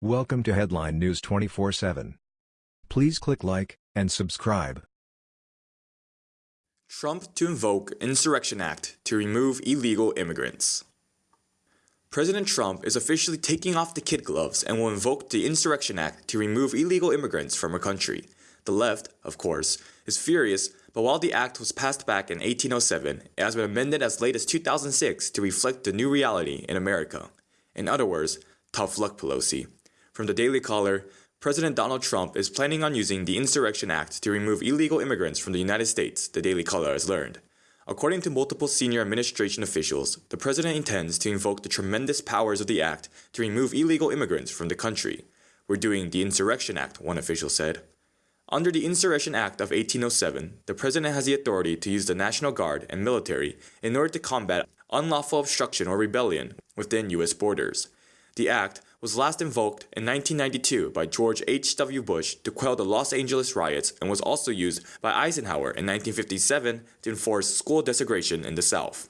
Welcome to Headline News 24/7. Please click like and subscribe. Trump to invoke Insurrection Act to remove illegal immigrants. President Trump is officially taking off the kid gloves and will invoke the Insurrection Act to remove illegal immigrants from our country. The left, of course, is furious, but while the act was passed back in 1807, it has been amended as late as 2006 to reflect the new reality in America. In other words, tough luck, Pelosi. From the Daily Caller, President Donald Trump is planning on using the Insurrection Act to remove illegal immigrants from the United States, the Daily Caller has learned. According to multiple senior administration officials, the president intends to invoke the tremendous powers of the act to remove illegal immigrants from the country. We're doing the Insurrection Act, one official said. Under the Insurrection Act of 1807, the president has the authority to use the National Guard and military in order to combat unlawful obstruction or rebellion within U.S. borders. The act was last invoked in 1992 by George H.W. Bush to quell the Los Angeles riots and was also used by Eisenhower in 1957 to enforce school desegregation in the South.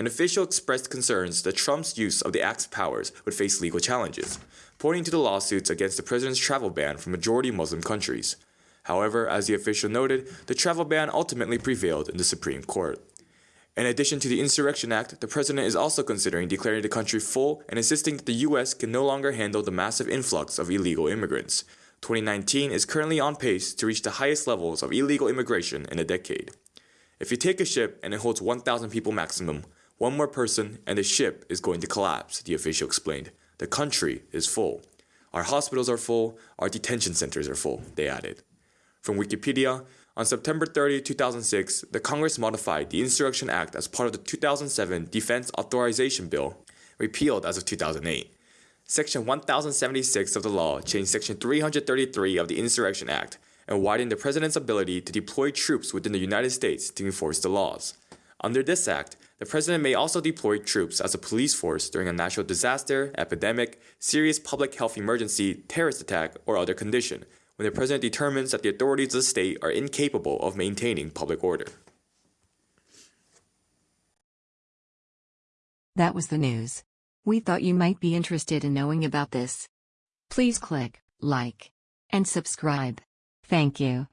An official expressed concerns that Trump's use of the Act's powers would face legal challenges, pointing to the lawsuits against the president's travel ban from majority Muslim countries. However, as the official noted, the travel ban ultimately prevailed in the Supreme Court. In addition to the Insurrection Act, the president is also considering declaring the country full and insisting that the U.S. can no longer handle the massive influx of illegal immigrants. 2019 is currently on pace to reach the highest levels of illegal immigration in a decade. If you take a ship and it holds 1,000 people maximum, one more person and the ship is going to collapse, the official explained. The country is full. Our hospitals are full, our detention centers are full, they added. From Wikipedia, on September 30, 2006, the Congress modified the Insurrection Act as part of the 2007 Defense Authorization Bill, repealed as of 2008. Section 1076 of the law changed Section 333 of the Insurrection Act and widened the president's ability to deploy troops within the United States to enforce the laws. Under this act, the president may also deploy troops as a police force during a natural disaster, epidemic, serious public health emergency, terrorist attack, or other condition, when the president determines that the authorities of the state are incapable of maintaining public order. That was the news. We thought you might be interested in knowing about this. Please click like and subscribe. Thank you.